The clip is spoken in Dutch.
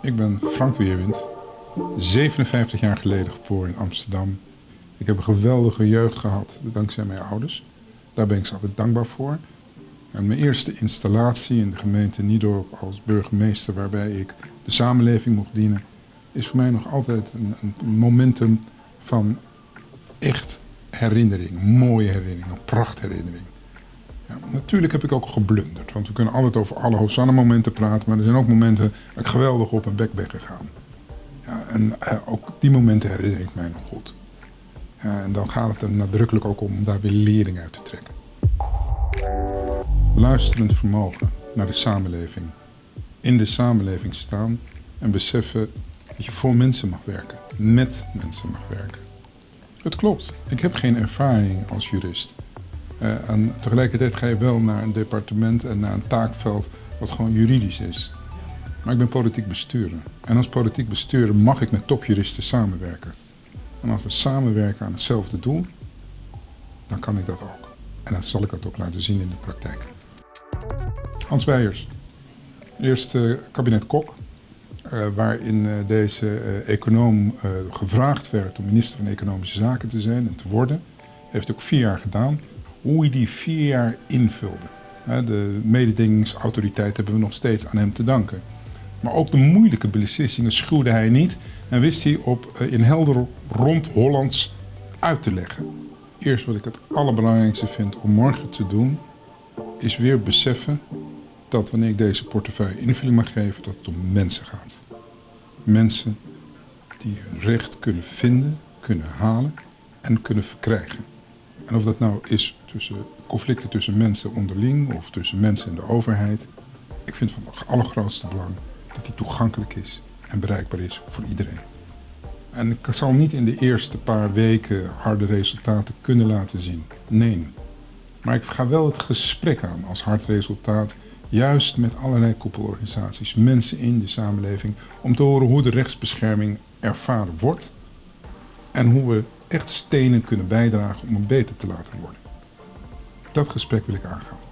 Ik ben Frank Weerwind, 57 jaar geleden geboren in Amsterdam. Ik heb een geweldige jeugd gehad, dankzij mijn ouders. Daar ben ik ze altijd dankbaar voor. En mijn eerste installatie in de gemeente Niedorp als burgemeester, waarbij ik de samenleving mocht dienen, is voor mij nog altijd een, een momentum van echt herinnering, mooie herinnering, een prachtherinnering. Natuurlijk heb ik ook geblunderd, want we kunnen altijd over alle Hosanna-momenten praten, maar er zijn ook momenten dat ik geweldig op een bek ben gegaan. Ja, en uh, ook die momenten herinner ik mij nog goed. En dan gaat het er nadrukkelijk ook om om daar weer lering uit te trekken. Luisterend vermogen naar de samenleving. In de samenleving staan en beseffen dat je voor mensen mag werken, met mensen mag werken. Het klopt, ik heb geen ervaring als jurist. Uh, en tegelijkertijd ga je wel naar een departement en naar een taakveld wat gewoon juridisch is. Maar ik ben politiek bestuurder. En als politiek bestuurder mag ik met topjuristen samenwerken. En als we samenwerken aan hetzelfde doel, dan kan ik dat ook. En dan zal ik dat ook laten zien in de praktijk. Hans Weijers, eerste kabinet Kok, uh, waarin uh, deze econoom gevraagd werd om minister van Economische Zaken te zijn en te worden. Heeft ook vier jaar gedaan. Hoe hij die vier jaar invulde. De mededingingsautoriteit hebben we nog steeds aan hem te danken. Maar ook de moeilijke beslissingen schuwde hij niet en wist hij op, in helder rond Hollands uit te leggen. Eerst wat ik het allerbelangrijkste vind om morgen te doen, is weer beseffen dat wanneer ik deze portefeuille invulling mag geven, dat het om mensen gaat. Mensen die hun recht kunnen vinden, kunnen halen en kunnen verkrijgen. En of dat nou is tussen conflicten tussen mensen onderling of tussen mensen en de overheid. Ik vind van het allergrootste belang dat die toegankelijk is en bereikbaar is voor iedereen. En ik zal niet in de eerste paar weken harde resultaten kunnen laten zien. Nee. Maar ik ga wel het gesprek aan als hard resultaat juist met allerlei koepelorganisaties, mensen in de samenleving, om te horen hoe de rechtsbescherming ervaren wordt en hoe we echt stenen kunnen bijdragen om hem beter te laten worden. Dat gesprek wil ik aangaan.